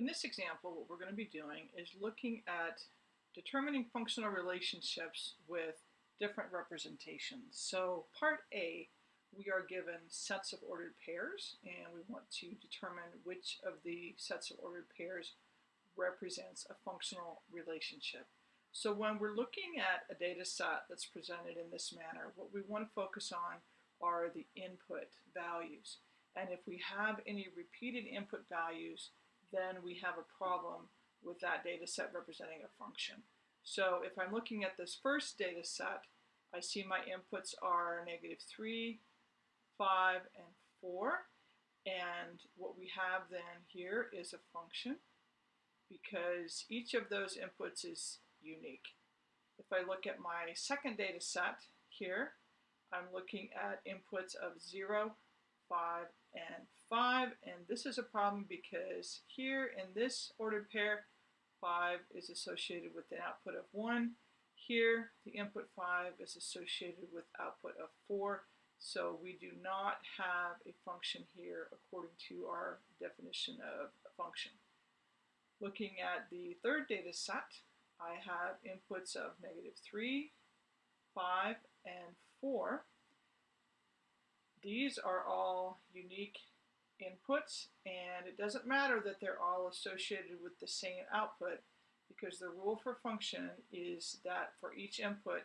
In this example, what we're going to be doing is looking at determining functional relationships with different representations. So part A, we are given sets of ordered pairs, and we want to determine which of the sets of ordered pairs represents a functional relationship. So when we're looking at a data set that's presented in this manner, what we want to focus on are the input values. And if we have any repeated input values, then we have a problem with that data set representing a function. So if I'm looking at this first data set, I see my inputs are negative 3, 5, and 4. And what we have then here is a function because each of those inputs is unique. If I look at my second data set here, I'm looking at inputs of 0, 5, and 5. And this is a problem because here in this ordered pair, 5 is associated with the output of 1. Here, the input 5 is associated with output of 4. So we do not have a function here according to our definition of a function. Looking at the third data set, I have inputs of negative 3, 5, and 4. These are all unique inputs and it doesn't matter that they're all associated with the same output because the rule for function is that for each input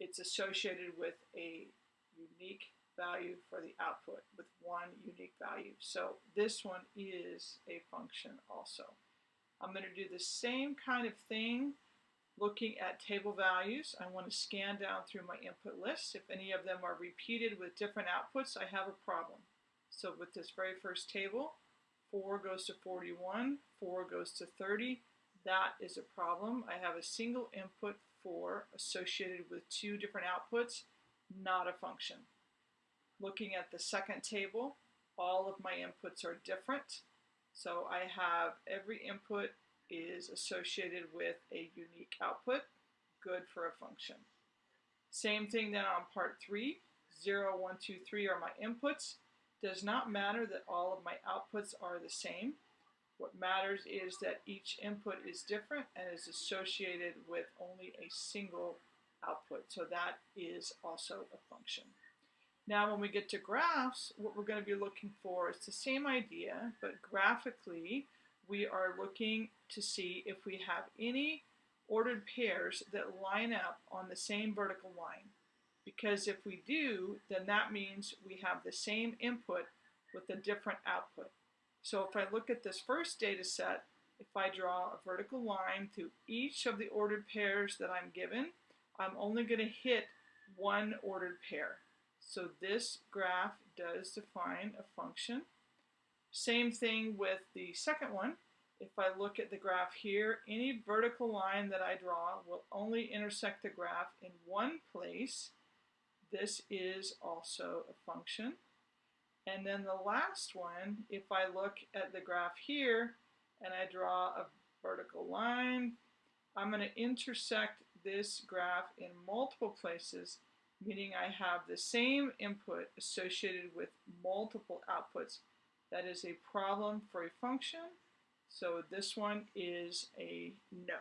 it's associated with a unique value for the output with one unique value. So this one is a function also. I'm going to do the same kind of thing looking at table values, I want to scan down through my input list. If any of them are repeated with different outputs, I have a problem. So with this very first table, 4 goes to 41, 4 goes to 30. That is a problem. I have a single input 4 associated with two different outputs, not a function. Looking at the second table, all of my inputs are different. So I have every input is associated with a unique output, good for a function. Same thing then on part 3, 0, 1, 2, 3 are my inputs. Does not matter that all of my outputs are the same. What matters is that each input is different and is associated with only a single output. So that is also a function. Now when we get to graphs, what we're going to be looking for is the same idea, but graphically we are looking to see if we have any ordered pairs that line up on the same vertical line. Because if we do, then that means we have the same input with a different output. So if I look at this first data set, if I draw a vertical line through each of the ordered pairs that I'm given, I'm only going to hit one ordered pair. So this graph does define a function. Same thing with the second one. If I look at the graph here, any vertical line that I draw will only intersect the graph in one place. This is also a function. And then the last one, if I look at the graph here and I draw a vertical line, I'm going to intersect this graph in multiple places, meaning I have the same input associated with multiple outputs. That is a problem for a function. So this one is a no.